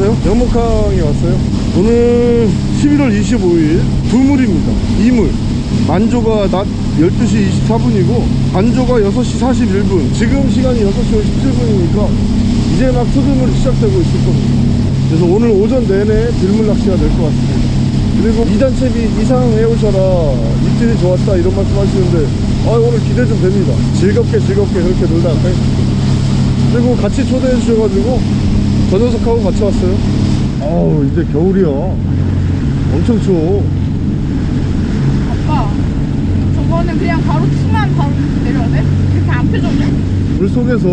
안녕하세요? 영목항에 왔어요. 오늘 11월 25일 두물입니다. 이물. 만조가 낮 12시 24분이고 반조가 6시 41분. 지금 시간이 6시 57분이니까 이제 막 소금물이 시작되고 있을 겁니다. 그래서 오늘 오전 내내 들물 낚시가 될 것 같습니다. 그리고 이단채비 이상 해 오셔라. 입질이 좋았다 이런 말씀 하시는데 아 오늘 기대 좀 됩니다. 즐겁게 즐겁게 그렇게 놀다 가겠습니다 그리고 같이 초대해 주셔가지고 저 녀석하고 같이 왔어요. 아우 이제 겨울이야 엄청 추워. 아빠 저거는 그냥 바로 치만 바로 내려야 돼? 이렇게 안 펴졌네? 물 속에서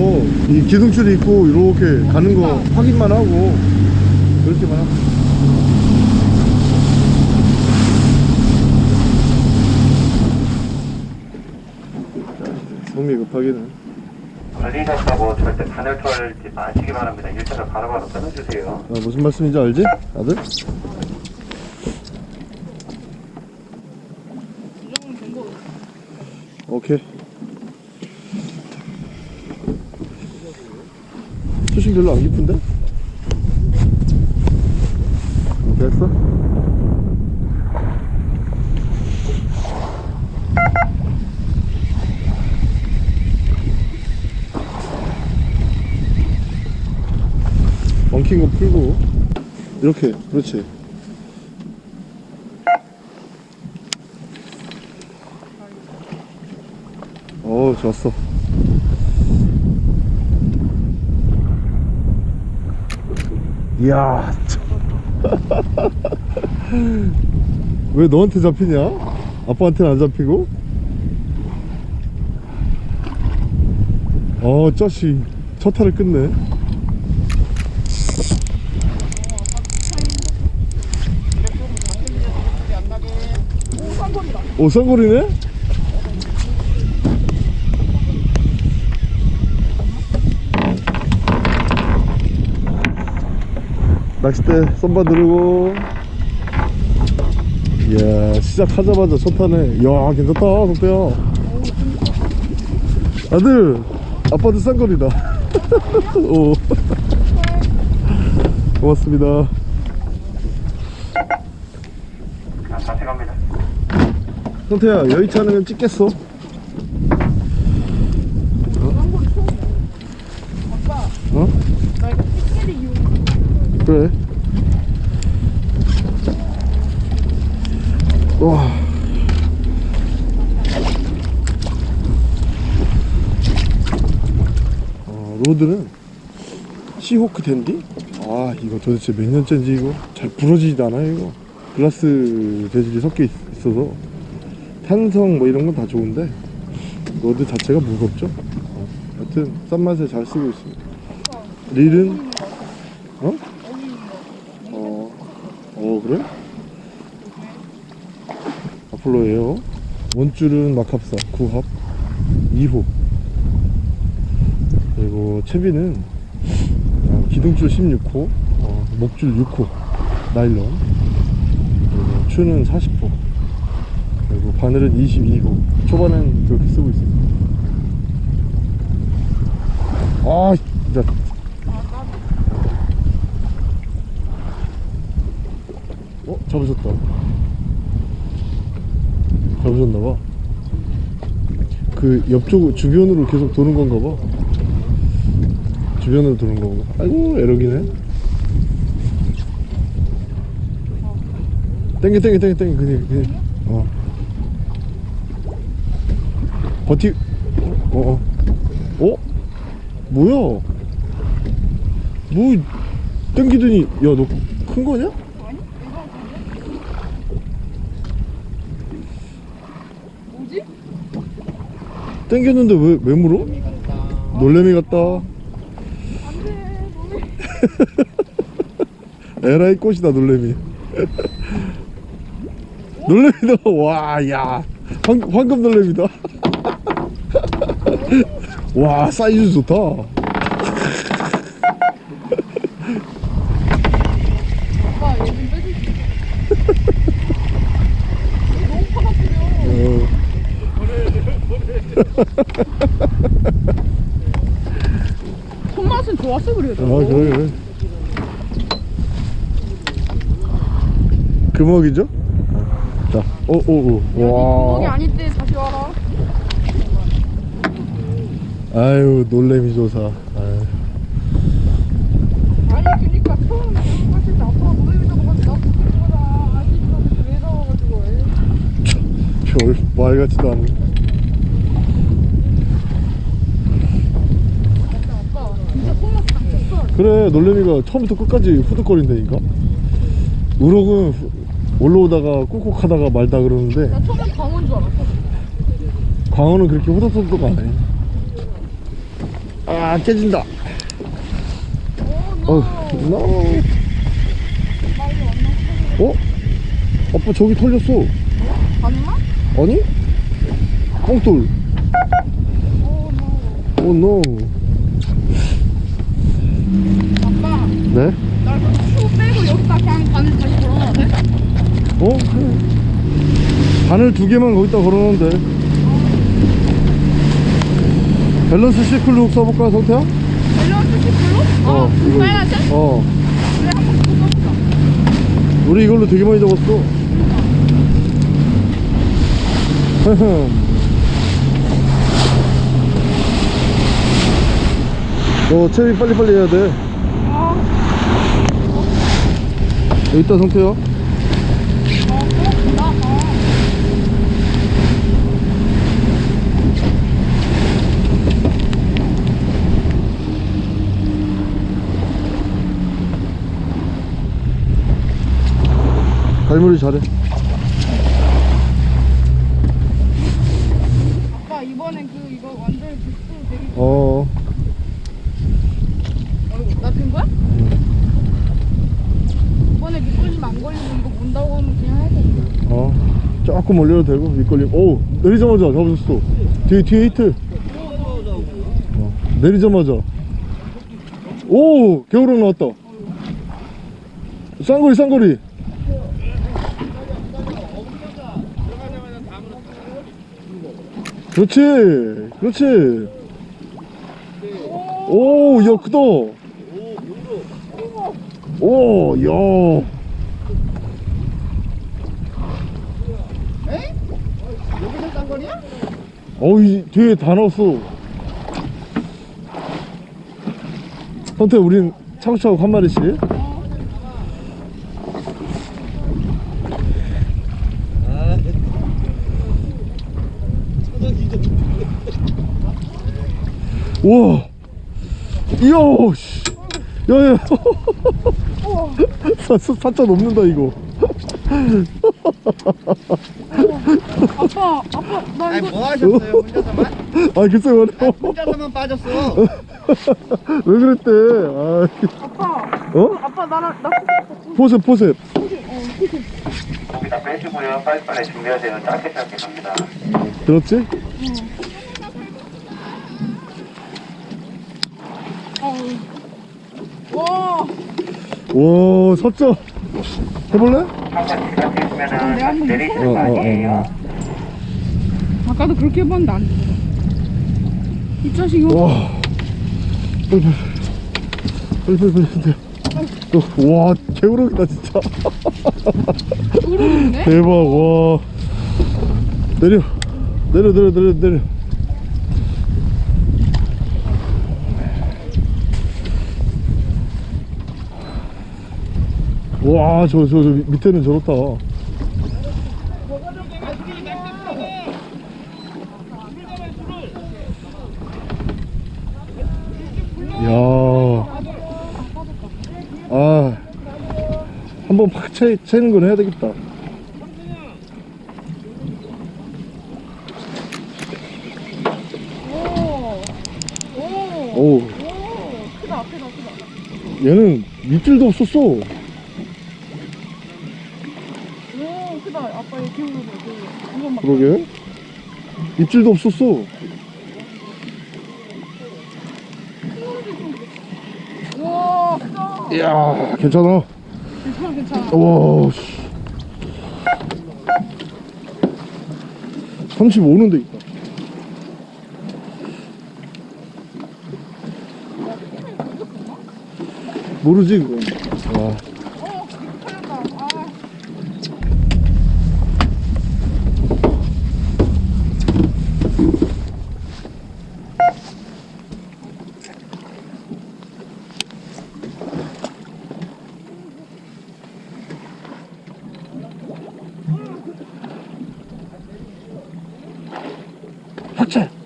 이 기둥줄이 있고 이렇게 가는 거 확인만 하고 그렇게만 하고. 성미 급하기는 걸리셨다고 절대 바늘 털지 마시기 바랍니다. 일자를 바로바로 끊어주세요. 아, 무슨 말씀인지 알지? 아들? 오케이 수심 별로 안 깊은데? 어, 됐어? 엉킨 거 풀고. 이렇게 그렇지. 어 좋았어. 이야 왜 너한테 잡히냐? 아빠한테는 안 잡히고? 어 짜식 첫 타를 끝내 오 쌍거리다 오 쌍거리네? 낚싯대 썸바 누르고. 이야 시작하자마자 첫 타네 이야 괜찮다 성태야. 아들 아빠도 쌍거리다. 오. 고맙습니다 자, 다시 갑니다. 성태야 여의치 않으면 찍겠어. 어? 그래. 와. 어, rod는 시호크 댄디? 아 이거 도대체 몇 년째인지 이거 잘 부러지지도 않아요 이거. 글라스 재질이 섞여 있, 있어서 탄성 뭐 이런 건 다 좋은데 rod 자체가 무겁죠? 어, 여튼 싼 맛에 잘 쓰고 있습니다. 릴은? 어? 어, 어 그래? 아폴로예요. 원줄은 마캅사 9합 2호. 그리고 채비는 어, 기둥줄 16호 어, 목줄 6호 나일론. 그리고 추는 40호. 그리고 바늘은 22호 초반엔 그렇게 쓰고 있습니다. 아 진짜. 어? 잡으셨다. 잡으셨나봐. 그 옆쪽 주변으로 계속 도는 건가봐. 주변으로 도는 건가 아이고 에러기네. 땡겨 땡겨 땡겨 땡겨. 그냥 그냥. 어 버티 어어 어? 어? 뭐야 뭐 땡기더니 야 너 큰 거냐? 뭐지? 땡겼는데 왜, 왜 물어? 놀래미 같다 안돼 에라이 꽃이다 놀래미 놀래미다 와야 황금 놀래미다 와 사이즈 좋다 얘좀 빼줄 수 너무 파닥거려 어. 손맛은 좋았어 그래도 아 그래 그래 금어기죠? 자, 오, 오, 오. 와. 아닐 때 다시 와라. 아유, 놀래미 조사. 아유. 아니 그니까 처음 때 아빠가 노래를 잡아가지고 나 그때 거다. 아직도 그때 왜 잡아가지고 해. 별, 말 같지도 않네. 아빠 진짜 손목 다쳤어. 그래, 놀래미가 처음부터 끝까지 후득거린다니까? 우럭은 후- 올라오다가 꾹꾹 하다가 말다 그러는데, 나 처음엔 광어인 줄 알았어. 광어는 그렇게 후덕후덕 안 해. 아, 깨진다. 오, 어, no. 빨리 왔나? 어? 아빠 저기 털렸어. 봤나? 아니? 뻥돌. Oh, no. Oh, no. 아빠, 네? 여기다 바늘 다시 걸어놔도 돼? 어? 바늘 두 개만 거기다 걸어놓으면 돼. 밸런스 시클룩 써볼까, 성태야? 밸런스 시클로? 어, 이거. 빨간색? 어. 그래, 한번 써보자. 우리 이걸로 되게 많이 잡았어. 너 체리 빨리빨리 해야 돼. 아, 여기 있다, 성태야. 어, 어, 나, 어. 갈무리 잘해. 아빠, 이번엔 그, 이거 완전 빅스 되게. 어. 어이구, 나된 거야? 이번에 미끌림 안 걸리고 이거 문다고 하면 그냥 할 건데. 어. 조금 올려도 되고, 밑걸림. 오! 내리자마자 잡으셨어. 뒤에, 뒤에 히트. 어, 내리자마자. 오! 겨울왕 나왔다. 쌍거리, 쌍거리. 그렇지. 그렇지. 오, 야, 크다. 오, 야. 여기서 쌍거리야? 어이 뒤에 다 넣었어 선태 우린 차곡차곡 한 마리씩 우와 이야 씨 야야 사, 사, 사자 넘는다 이거 아빠, 아빠, 나 아니 이거. 뭐 하셨어요 혼자서만? 아 글쎄 말이야 혼자서만 빠졌어 왜 그랬대 아, 아빠, 어? 아빠 나랑, 나 포셉 포셉 거기다 빼주고요. 빨리빨리 준비하세요. 짧게 짧게 갑니다. 들었지? 와, 와 사자 해볼래? 내리시는 거 어, 어, 어, 아니에요? 어. 아까도 그렇게 해봤는데 안 돼. 이 자식이 와 빨리 빨리 빨리 빨리 와 개우럭이다 진짜? 대박 와 내려 내려 내려 내려 내려 와 저 저 저 밑에는 저렇다. 야, 아, 한번 팍 차, 채는 건 해야 되겠다. 오, 오, 오, 오, 크다, 크다, 크다. 얘는 밑줄도 없었어. 오, 크다. 아빠 얘 기울어, 기울어. 이건 막. 그러게. 입질도 없었어. 이야, 괜찮아. 괜찮아, 괜찮아. 와, 씨. 35는 데 있다. 모르지, 그건. 와. 어, 이거 털렸다.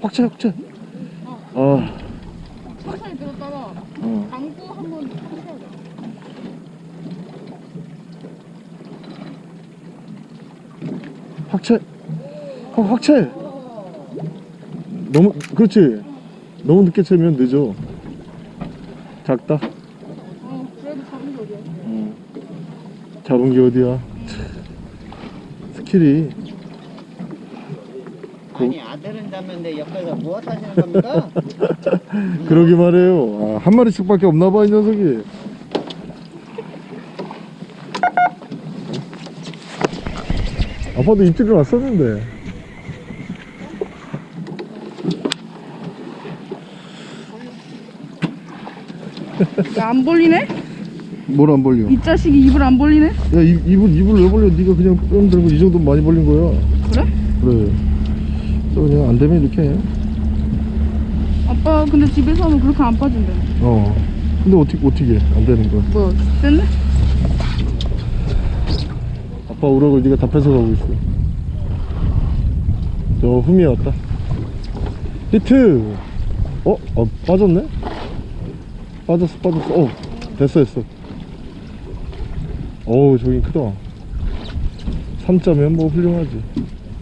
아, 확채 확채 아 천천히 들었다가 어. 방구 한번 해야 돼. 확채 확, 확채 너무 그렇지 너무 늦게 채면 늦어 작다 어, 그래도 잡은 게 어디야? 어. 잡은 게 어디야 참. 스킬이 아니 아들은 잡는데 옆에서 무엇 하시는 겁니까? 그러기 말해요 아, 한 마리씩밖에 없나 봐 이 녀석이 아빠도 입질을 왔었는데 야, 안 벌리네? 뭘 안 벌려 이 자식이 입을 안 벌리네? 야 입, 입을 입을 왜 벌려 네가 그냥 뿅 들고 이 정도 많이 벌린 거야 그래? 그래 또 그냥 안 되면 이렇게 해. 아빠 근데 집에서 하면 그렇게 안 빠진대. 어 근데 어떻게 어떻게 안 되는 거야 뭐, 됐네? 아빠 우럭을 네가 다 뺏어가고 있어 저 흠이 왔다 히트 어? 어 빠졌네? 빠졌어 빠졌어 어 됐어 됐어 어우 저긴 크다 3점이면 뭐 훌륭하지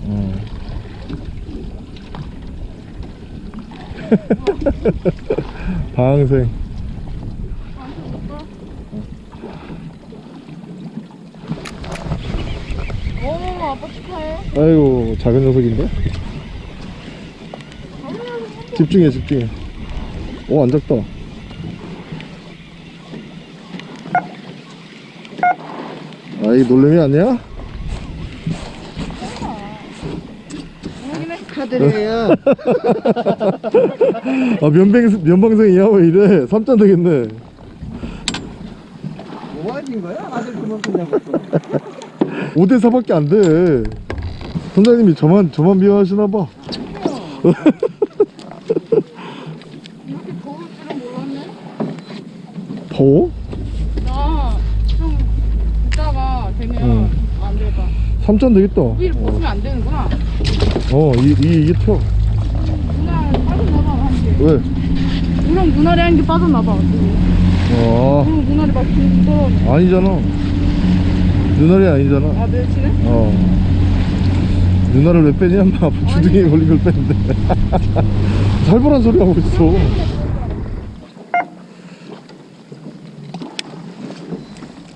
어. 방생 오, 아빠 축하해. 아이고 작은 녀석인데? 집중해 집중해 오 안 작다 아이 놀래미 아니야? 축하드려요. 아 면방, 면방생이야 왜 이래 3점 되겠네 뭐 하신 거야? 아들 그만큼 잡았어. 5대4밖에 안돼 선장님이 저만 저만 미워하시나봐 이렇게 더울 줄은 몰랐네. 더워? 나좀 이따가 되면 응. 안 되겠다. 3점 되겠다 위를 벗으면 안 되는구나. 어 이, 이, 이게 튀어 누나 빠졌나봐, 한 개. 왜? 우렁 눈알이 한개 빠졌나봐. 아 우렁 눈알이 막 길어. 아니잖아 눈알이 아니잖아 아, 멸치네? 어 누나를 왜 빼냐 마 주둥이에 걸린 걸 뺐는데 살벌한 소리 하고 있어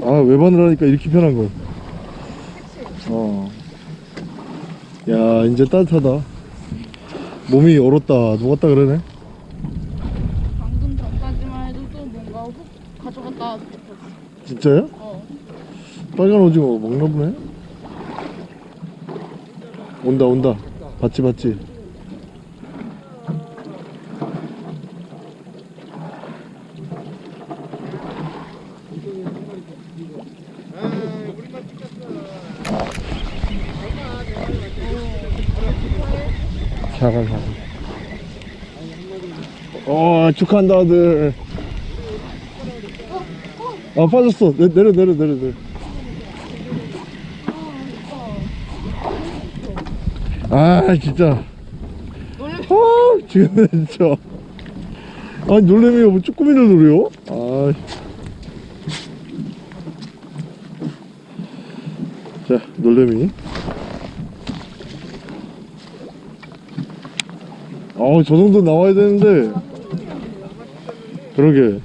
아 외반을 하니까 이렇게 편한 걸 어. 야 이제 따뜻하다 몸이 얼었다 녹았다 그러네 방금 전까지만 해도 또 뭔가 훅 가져갔다. 진짜요? 어. 빨간 오징어 먹나 보네 온다 온다 봤지 봤지 사과 사과 어 축하한다 아들. 아 빠졌어. 내, 내려 내려 내려 내려. 아 진짜. 아 지금 진짜. 아니 놀래미가 뭐 쭈꾸미를 노려 아. 자 놀래미 저 정도 나와야 되는데 그러게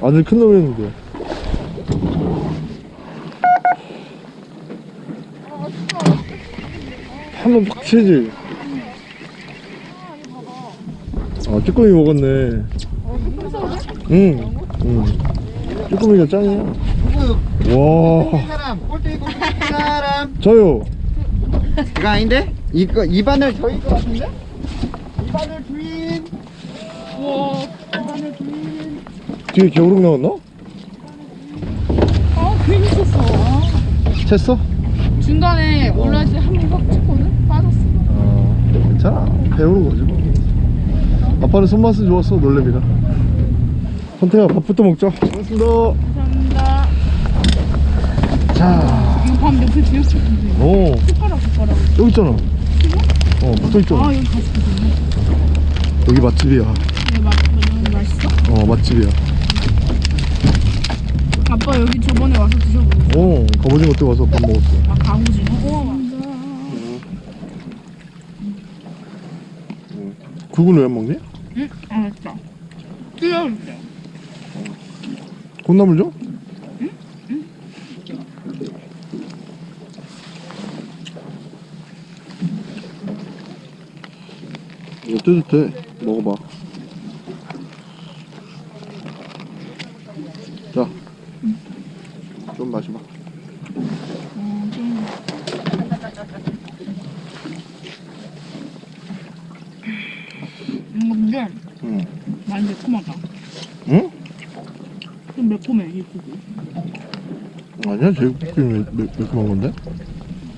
아들 큰 놈이었는데 한번 팍 치지 아 쭈꾸미 먹었네 응, 응. 쭈꾸미가 짱이야? 와. 저요 이거 아닌데? 이거 입안을 저희 거 같은데? 입안을 주인. 우와. 뒤에 겨울룩 나왔나? 아, 괜히 쳤어. 아. 챘어? 중간에 올라지 한번확 찍거든? 빠졌어. 아 괜찮아 배우는 거지 뭐 아빠는 손맛은 좋았어 놀래미가 선태야 밥부터 먹자 고맙습니다 감사합니다. 자 이거 밥 옆에 제육볶음 오 숟가락 숟가락. 여기 있잖아 어 붙어있잖아 아 여기 가서 여기 맛집이야 얘 맛, 맛있어? 어 맛집이야 아빠 여기 저번에 와서 드셔보고 어 갑오징어 때 와서 밥 먹었어. 아? 우와 맞아 국은 왜 안 먹니? 응? 알았어 끓여줄게 콩나물 줘? 이거 뜨뜻해. 먹어봐 자좀 마셔봐 어, 좀. 이거 근데 응 많이 매콤하다 응? 좀 매콤해 이 국이 아니야 제육볶음이 매, 매, 매콤한 건데?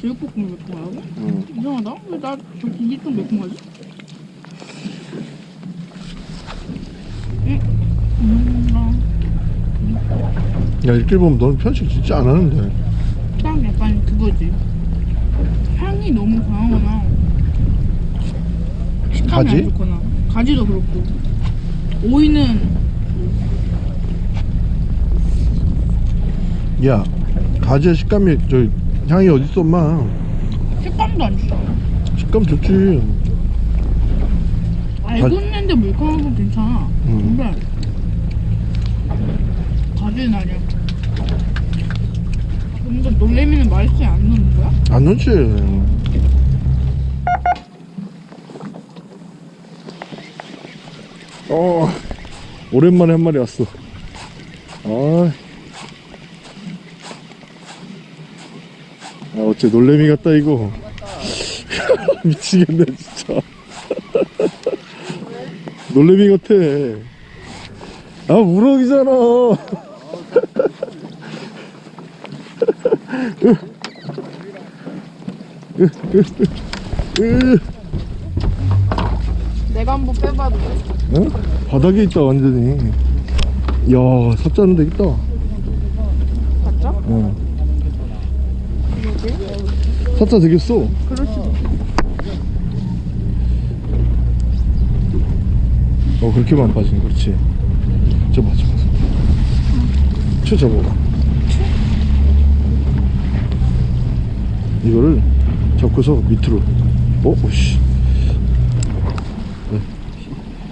제육볶음이 매콤하다고? 응 이상하다 왜나저 국이 좀 매콤하지? 야 이렇게 보면 너는 편식 진짜 안 하는데. 딱 약간 그거지. 향이 너무 강하거나. 식감이 가지? 안 좋거나. 가지도 그렇고. 오이는 야 가지의 식감이 저 향이 어딨어 엄마? 식감도 안 좋아 식감 좋지. 알고 가- 있는데 물컹한 건 괜찮아. 음. 근데 가지는 아니야. 근데 놀래미는 맛있지 않는 거야? 안 넣지. 어 오랜만에 한 마리 왔어. 아, 아 어째 놀래미 같다 이거 미치겠네 진짜 놀래미 같아 아 우럭이잖아 으, 내가 한번 빼봐도 돼? 어? 바닥에 있다 완전히 야 사자는 데 있다 맞죠? 어. 사자 되겠어 그럴 수도 어 그렇게만 빠지네 그렇지 저 봐 저봐 쳐 잡아봐 이거를 잡고서 밑으로 어? 오씨 네.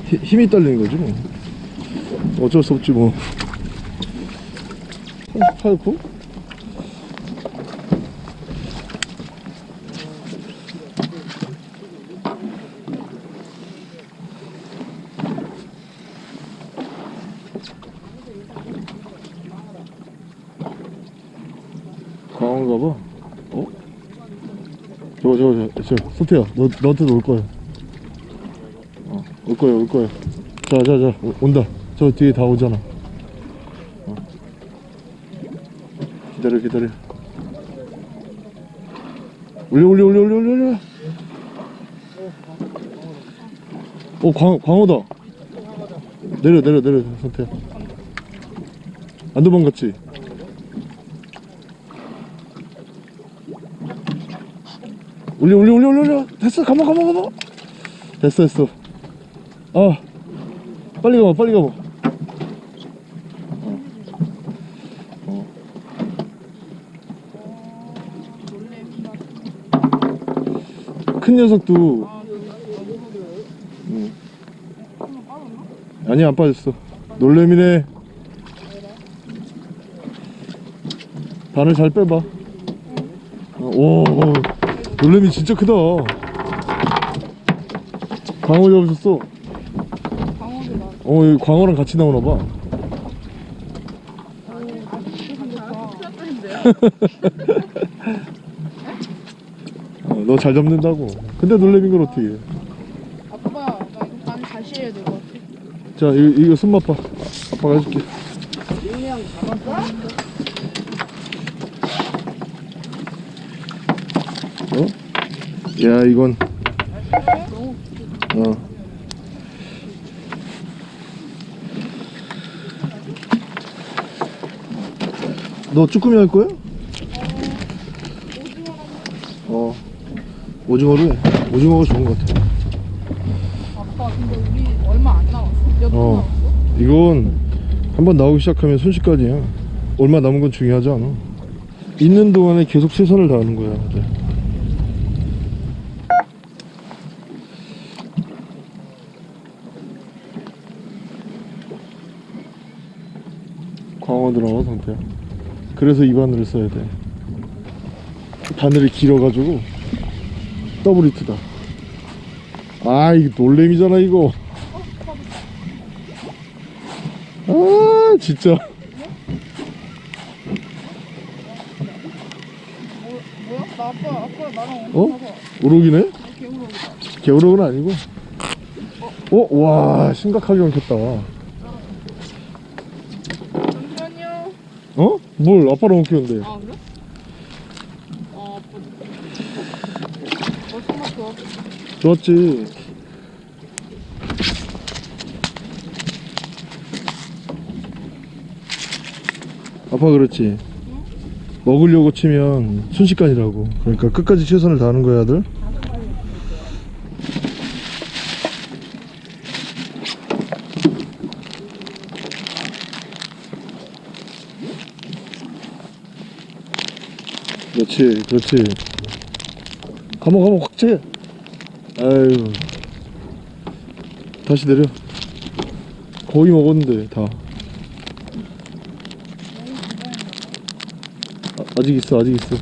히- 힘이 딸리는 거지 뭐 어쩔 수 없지 뭐 38분? 강한가 봐. 어? 저거 저거 저거 저 소태야 너 너한테도 올 거야. 어, 올 거야 올 거야. 자자 자 온다. 저 뒤에 다 오잖아. 어. 기다려 기다려. 올려 올려 올려 올려 올려 올려. 어 광, 광어다. 내려 내려 내려 소태야. 안 도망갔지? 올려 올려 올려 올려 됐어 가만 가만 가만 됐어 됐어 아 빨리 가봐 빨리 가봐 어. 어. 큰 녀석도 응. 아니 안 빠졌어. 놀래미네. 바늘 잘 빼봐. 어, 오. 놀래미 진짜 크다. 광어 잡으셨어? 어 여기 광어랑 같이 나오나 봐. 어, 너잘 잡는다고. 근데 놀래미인 걸 어떻게 해 아빠 나 이거 반 다시 해야 될 것 같아 자 이거, 이거 손 맛 봐 아빠가 해줄게. 어? 야 이건. 어. 너 쭈꾸미 할 거야? 어. 오징어로 해. 오징어가 좋은 것 같아 아빠 근데 우리 얼마 안 남았어? 몇분 어. 남았어? 이건 한번 나오기 시작하면 순식간이야. 얼마 남은 건 중요하지 않아. 있는 동안에 계속 최선을 다하는 거야 이제. 광어 들어가 상태야. 그래서 이 바늘을 써야 돼. 바늘이 길어가지고 더블 히트다. 아 이거 놀래미잖아 이거 아 진짜 뭐야? 나 아빠 아빠 나랑 어? 우럭이네? 개울어보다 개우럭은 아니고 어? 와 심각하게 엉켰다 잠시만요 어? 뭘 아빠랑 엉켰는데 아 그래? 아 아빠 어 좋았지 아빠 그렇지. 먹으려고 치면 순식간이라고. 그러니까 끝까지 최선을 다하는 거야 아들? 그렇지 그렇지. 감아 감아 확채 아유. 다시 내려. 거의 먹었는데 다 아, 아직 있어 아직 있어.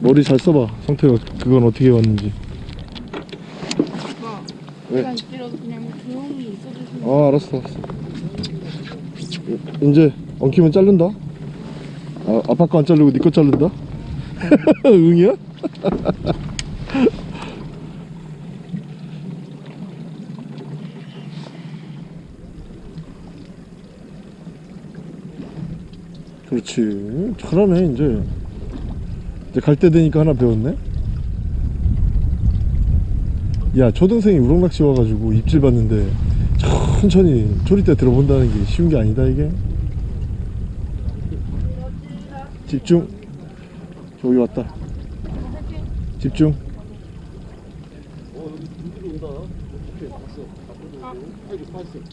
머리 잘 써봐 상태가. 그건 어떻게 왔는지. 아빠 왜? 시간 길어서 그냥 조용히 있어주시면 아 알았어 알았어. 이제 엉키면 자른다? 아, 아빠 거 안 자르고 네 거 자른다? 응이야? 그렇지. 잘하네 이제. 이제 갈 때 되니까 하나 배웠네? 야 초등생이 우럭낚시 와가지고 입질 봤는데 천천히 조리대 들어본다는 게 쉬운 게 아니다 이게? 집중. 저기 왔다. 집중.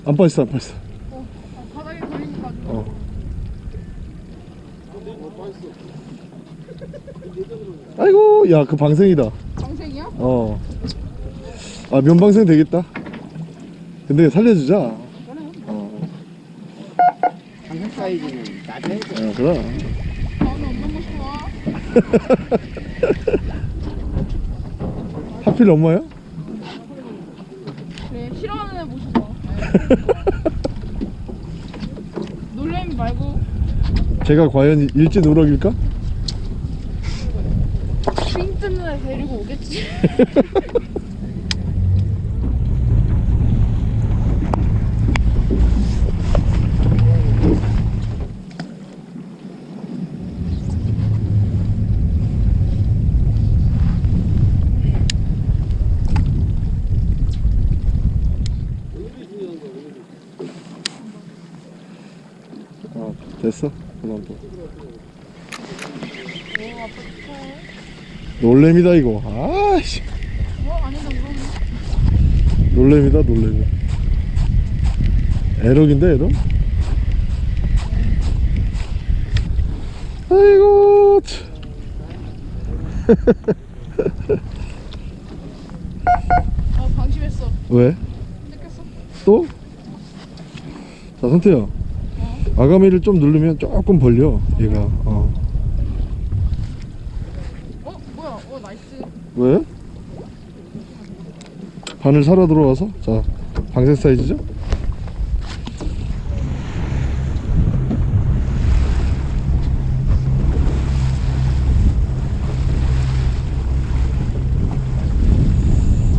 안 빠졌어 안 빠졌어 어, 아, 바닥에 걸리니까 좀 어. 아이고 야 그 방생이다 방생이야? 어. 아 면방생 되겠다 근데 살려주자 어, 방금 사이즈는 낮아야 돼. 어 그럼 하필 엄마야? 그래 싫어하는 애 모셔봐 놀래미 말고 제가 과연 일진 우럭일까? 삥 뜯는 애 데리고 어 됐어? 그만 축하해 놀래미다 이거. 어? 아니다 그럼 놀래미다 놀래미 에럭인데 에럭? 아이고 참. 아 방심했어 왜? 뜯겼어 또? 자 선태야 아가미를 좀 누르면 조금 벌려 얘가 어. 어? 뭐야 어 나이스 왜? 바늘 살아 들어와서 자 방생 사이즈죠?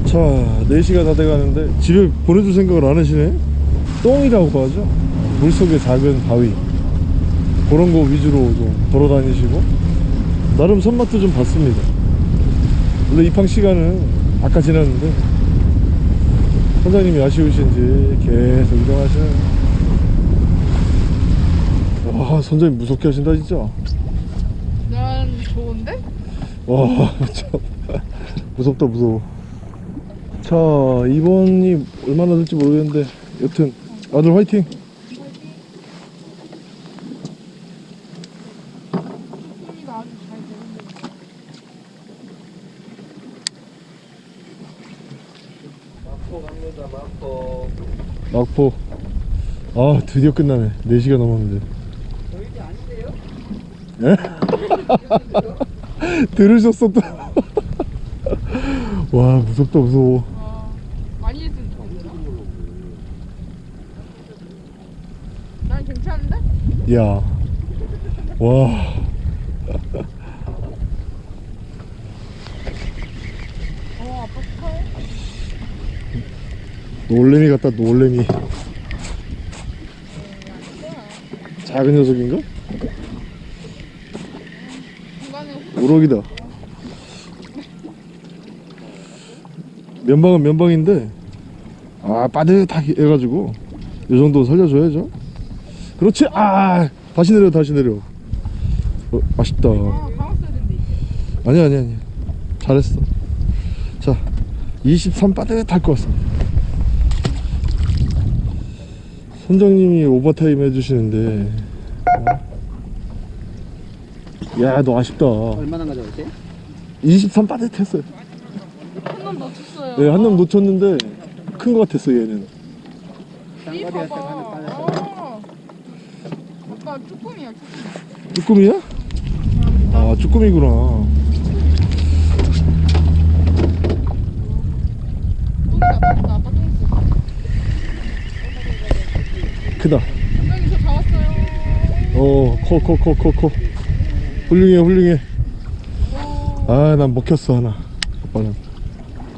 자 4시가 다 돼가는데 집에 보내줄 생각을 안 하시네? 똥이라고 하죠? 물속의 작은 바위. 그런 거 위주로 좀 돌아다니시고. 나름 손맛도 좀 봤습니다. 원래 입항 시간은 아까 지났는데 선장님이 아쉬우신지 계속 이동하시는 와 선장님 무섭게 하신다 진짜 난 좋은데? 와 참. 무섭다 무서워 자 이번이 얼마나 될지 모르겠는데 여튼 아들 화이팅 소리가 아주 잘 되는데. 막포 아 드디어 끝나네 4시가 넘었는데 예? 들으셨어 또와 무섭다 무서워 아, 많이 했으면 좋겠다. 난 괜찮은데? 야 와. 어, 아빠 축하해. 놀래미 같다 놀래미. 작은 녀석인가? 우럭이다. 면방은 면방인데 아 빠듯하게 해가지고 이 정도 살려줘야죠. 그렇지? 아 다시 내려 다시 내려. 어, 아. 이제. 아니야 아니야 아니야 잘했어. 자23 빠듯할 것 같습니다 선장님이 오버타임 해주시는데 야너 아쉽다 얼마나 가져올게? 23 빠듯했어요 한놈 놓쳤어요. 네, 한놈 놓쳤는데 큰것 같았어 얘는 이 봐봐. 어. 아빠 쭈꾸미야, 쭈꾸미. 쭈꾸미야? 아 쭈꾸미구나 똥이다, 똥이다. 아빠 똥 있어. 크다. 선생님 저 잡았어요. 어커 커커 커커 훌륭해 훌륭해. 오, 아난 먹혔어 하나. 아빠는.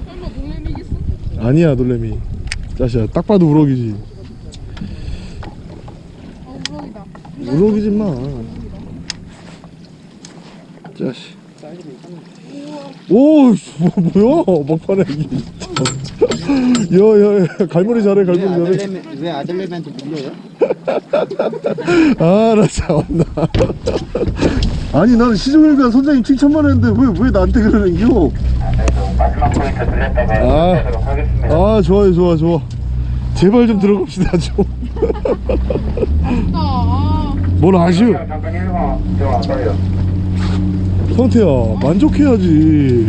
설마 놀래미겠어? 아니야 놀래미. 짜시야 딱 봐도 우럭이지. 아, 우럭이다. 우럭이지 마. 짜시 오 씨, 뭐, 뭐야? 막판에 야야야 갈머리 잘해 왜 갈머리 잘해 아들내미 왜 아들내미한테 물려요? 아나 참나 아니 나는 시종일관 선장님 칭찬만 했는데 왜 왜 나한테 그러는겨 마지막 포인트 들렸다가 아. 하겠습니다. 아 좋아요 좋아 좋아 제발 좀 들어갑시다 좀뭘 아쉬워 잠깐 1번 저 아빠요. 성태야 만족해야지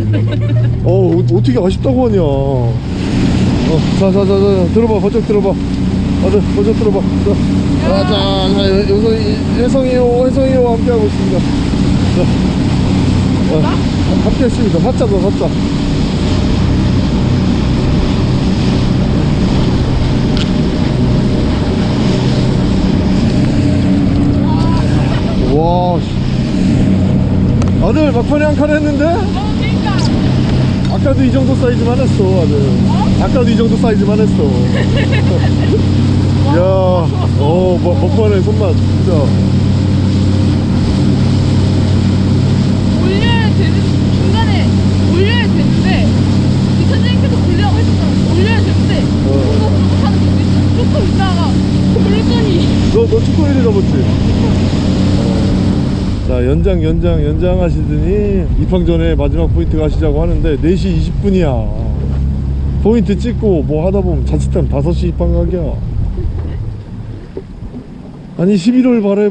어 어, 어떻게 아쉽다고 하냐 어, 자 자 자 자 들어봐. 번쩍 들어봐. 아들 번쩍 들어봐. 자, 자, 자 여기서 혜성이요 혜성이요 함께하고 있습니다. 자, 어, 함께 했습니다. 사자다 사자. 와 씨. 아들 막판에 한 칸 했는데? 어. 아까도 이 정도 사이즈만 했어 아들. 아까도 이 정도 사이즈만 했어. 야, 어, 뭐, 막판에 손맛 진짜 올려야 되는 중간에 올려야 되는데 이 선생님께서 올려고 했었잖아. 올려야 되는데 어. 그거 못하는 거지. 조금 있다가 그랬더니 너, 너 축구일이 접었지? 자 연장 연장 연장 하시더니 입항 전에 마지막 포인트 가시자고 하는데 4시 20분이야. 포인트 찍고 뭐 하다 보면 자칫하면 5시 입항 가기야. 아니 11월 말에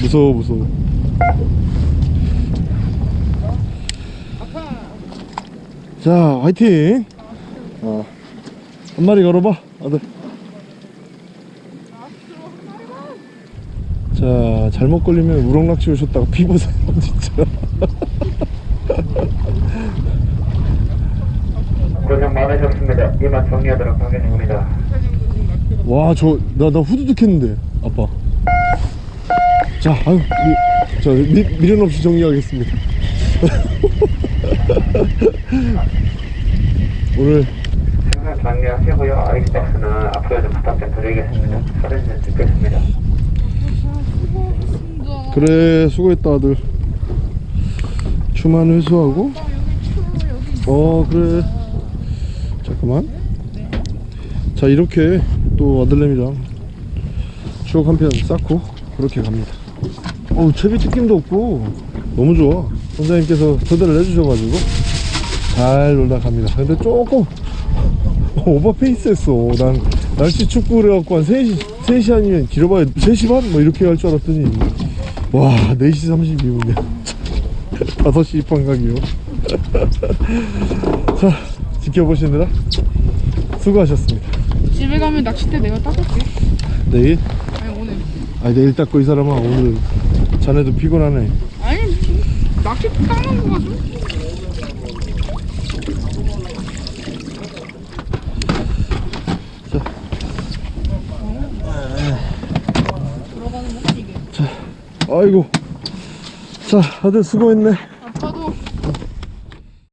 무서워 무서워. 자 화이팅! 어. 한 마리 걸어봐 아들 자 잘못 걸리면 우럭낚시 오셨다가 피보세요 진짜 고생 많으셨습니다. 이만 정리하도록 하겠습니다. 와저 나 나 후두둑 했는데 아빠 자 아유 미, 저 미, 미련 없이 정리하겠습니다 오늘 정리하시고요. 아이스박스는 앞으로 좀 부탁 좀 드리겠습니다. 사진 좀 찍겠습니다. 그래 수고했다 아들. 추만 회수하고? 어 그래. 잠깐만. 자 이렇게 또 아들내미랑 추억 한 편 쌓고 그렇게 갑니다. 어우 채비 뜯김도 없고. 너무 좋아. 선장님께서 초대를 해주셔가지고 잘 놀다 갑니다. 근데 조금 오버페이스 했어. 난 날씨 춥고 그래갖고 한 3시, 3시 아니면 길어봐야 3시 반? 뭐 이렇게 갈줄 알았더니 와 4시 32분이야 5시 입항각이요. 자 지켜보시느라 수고하셨습니다. 집에 가면 낚싯대 내가 닦을게. 내일? 아니 오늘. 아니 내일 닦고 이 사람아 오늘 자네도 피곤하네. 아니 낚싯대 닦는 거가 좀 아이고. 자 다들 수고했네